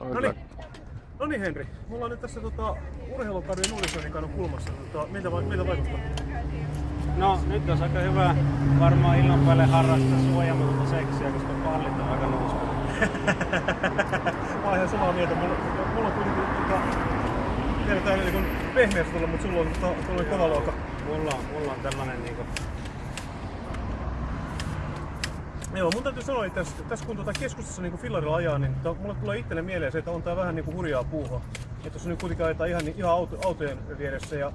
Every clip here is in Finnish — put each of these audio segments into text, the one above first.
No niin. No niin Henri, me ollaan nyt tässä tota, urheilukadun uutisoinnin kannon kulmassa. Tota, miltä, va- miltä vaikuttaa? No nyt olisi aika hyvä varmaan illan päälle harrastaa suojaamatonta seksiä, koska pallit on aika noussut. Mä oon ihan samaa mieltä. Mulla, mulla on kuitenkin tota, vielä täällä niin pehmeässä tulla, mutta sulla on tota, kova luokka. Mulla on, mulla on tällainen niinku... Joo, mun täytyy sanoa, että tässä, tässä kun tuota keskustassa niin fillarilla ajaa, niin to, mulle tulee itselle mieleen se, että on tää vähän niin kuin hurjaa puuhaa. Että jos nyt kuitenkin ajetaan ihan, niin- ihan auto, autojen vieressä ja,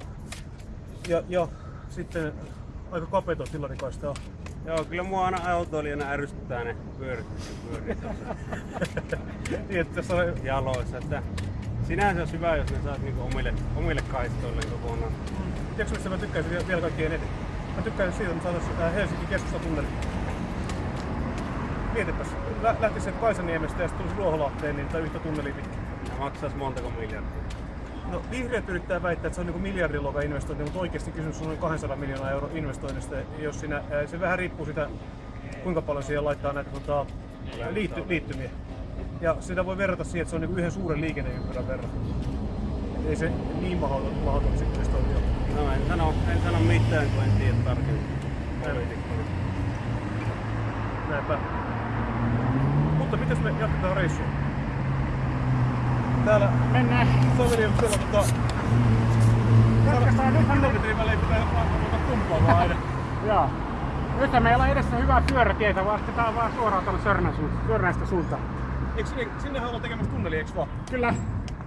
ja, ja sitten aika kapeita fillarikaistaa. Joo, kyllä mua aina autoilijana ärsyttää ne pyörit, pyörit niin, että tässä on jaloissa. Että sinänsä olisi hyvä, jos ne saisi niinku omille, omille kaistoille kokonaan. Tiedätkö mistä mä tykkäisin vielä, vielä kaikkein eniten? Mä tykkäisin siitä, että me saataisiin Helsingin keskustatunneli. Mietipäs, lä- lähtisi sieltä Kaisaniemestä ja sitten tulisi Ruoholahteen, niin tai yhtä tunnelia pitkin. Ja maksaisi montako miljardia. No vihreät yrittää väittää, että se on niin miljardiluokan investointi, mutta oikeasti kysymys on noin 200 miljoonaa euro investoinnista. Jos siinä, se vähän riippuu sitä, kuinka paljon siihen laittaa näitä tota, liitty, liittymiä. Ja sitä voi verrata siihen, että se on niin yhden suuren liikenneympyrän verran. Et ei se niin mahdoton, mahdoton investointi ole. No en sano, en sano mitään, kun en tiedä tarkemmin. Näinpä. Mitäs me jatketaan reissua? Täällä Mennään. Saveri on siellä tota... Jatketaan nyt. 10 metrin välein pitää ottaa tumpaa vaan aina. Joo. Nyt meillä on edessä hyvää pyörätietä, vaan tää on vaan suoraan tuonne Sörnän suuntaan, Sörnäistä suuntaan. Eikö sinne, sinnehän ollaan tekemässä tunneli, eikö vaan? Kyllä,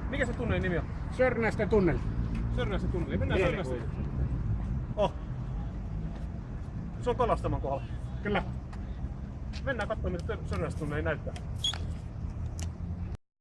Mikä se tunnelin nimi on? Sörnäisten tunneli. Sörnäisen tunneli. Mennään Sörnäisen. Oh. Se on Kalastaman kohdalla. Kyllä. Mennään katsomaan, mitä Sörnäisen tunneli näyttää.